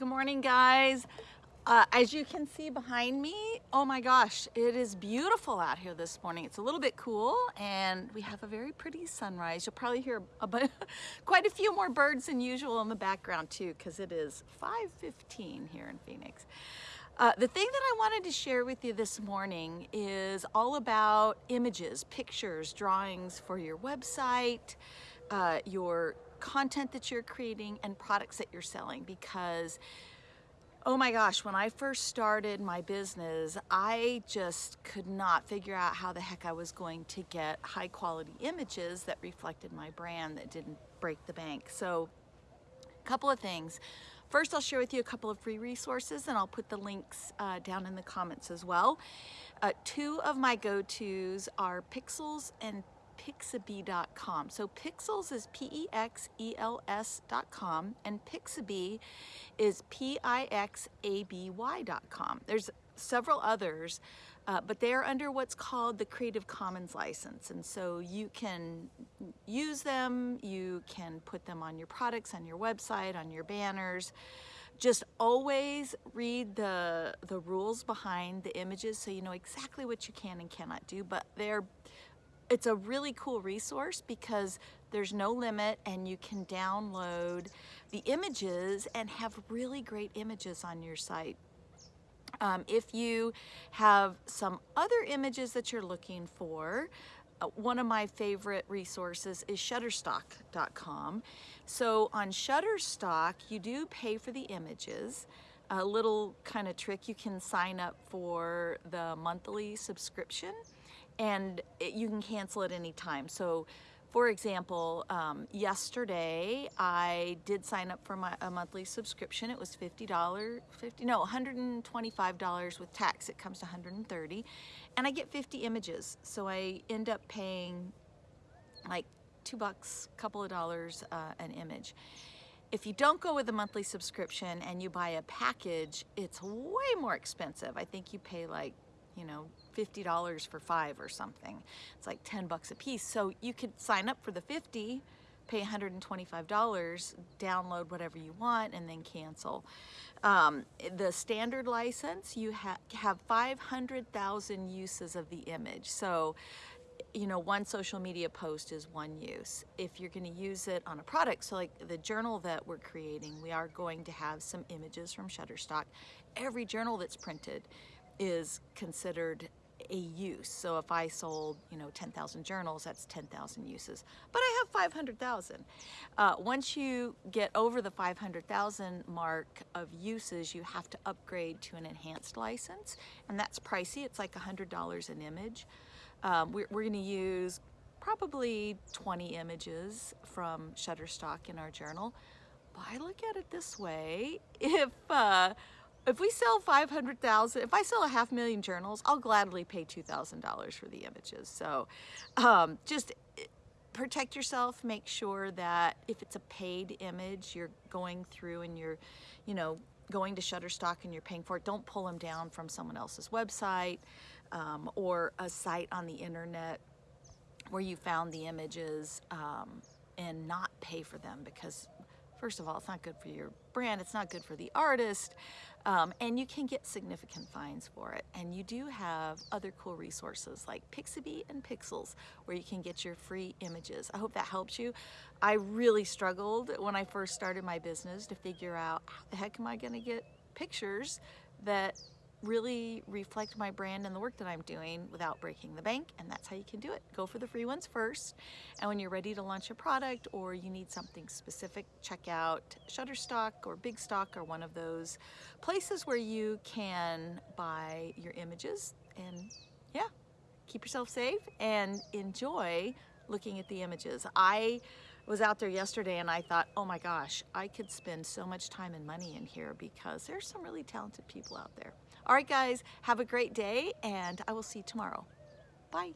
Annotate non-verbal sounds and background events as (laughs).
Good morning, guys. Uh, as you can see behind me, oh my gosh, it is beautiful out here this morning. It's a little bit cool and we have a very pretty sunrise. You'll probably hear a, (laughs) quite a few more birds than usual in the background too because it is 5.15 here in Phoenix. Uh, the thing that I wanted to share with you this morning is all about images, pictures, drawings for your website, uh, your content that you're creating and products that you're selling because oh my gosh, when I first started my business, I just could not figure out how the heck I was going to get high quality images that reflected my brand that didn't break the bank. So a couple of things. First, I'll share with you a couple of free resources and I'll put the links uh, down in the comments as well. Uh, two of my go-tos are Pexels and Pixabay.com. So Pexels is P-E-X-E-L-S.com and Pixabay is P-I-X-A-B-Y.com. There's several others, uh, but they are under what's called the Creative Commons license. And so you can use them, you can put them on your products, on your website, on your banners. Just always read the, the rules behind the images so you know exactly what you can and cannot do, but they're it's a really cool resource because there's no limit and you can download the images and have really great images on your site. Um, if you have some other images that you're looking for, uh, one of my favorite resources is Shutterstock.com. So on Shutterstock, you do pay for the images. A little kind of trick, you can sign up for the monthly subscription and it, you can cancel at any time. So for example, um, yesterday I did sign up for my a monthly subscription. It was $50, 50, no, $125 with tax. It comes to 130 and I get 50 images. So I end up paying like two bucks, couple of dollars uh, an image. If you don't go with a monthly subscription and you buy a package, it's way more expensive. I think you pay like you know, $50 for five or something. It's like 10 bucks a piece. So you could sign up for the 50, pay $125, download whatever you want, and then cancel. Um, the standard license, you ha have 500,000 uses of the image. So, you know, one social media post is one use. If you're going to use it on a product, so like the journal that we're creating, we are going to have some images from Shutterstock. Every journal that's printed is considered a use. So if I sold, you know, 10,000 journals, that's 10,000 uses. But I have 500,000. Uh, once you get over the 500,000 mark of uses, you have to upgrade to an enhanced license. And that's pricey. It's like $100 an image. Um, we're, we're going to use probably 20 images from Shutterstock in our journal. But I look at it this way. (laughs) If... Uh, if we sell 500,000, if I sell a half million journals, I'll gladly pay $2,000 for the images. So um, just eh, protect yourself, make sure that if it's a paid image, you're going through and you're, you know, going to Shutterstock and you're paying for it, don't pull them down from someone else's website um, or a site on the internet where you found the images um, and not pay for them because first of all, it's not good for your brand, it's not good for the artist, um, and you can get significant fines for it. And you do have other cool resources like Pixabay and Pexels, where you can get your free images. I hope that helps you. I really struggled when I first started my business to figure out how the heck am I gonna get pictures that really reflect my brand and the work that I'm doing without breaking the bank and that's how you can do it. Go for the free ones first and when you're ready to launch a product or you need something specific check out Shutterstock or Bigstock or one of those places where you can buy your images and yeah keep yourself safe and enjoy looking at the images. Was out there yesterday and I thought, oh my gosh, I could spend so much time and money in here because there's some really talented people out there. All right, guys, have a great day, and I will see you tomorrow. Bye.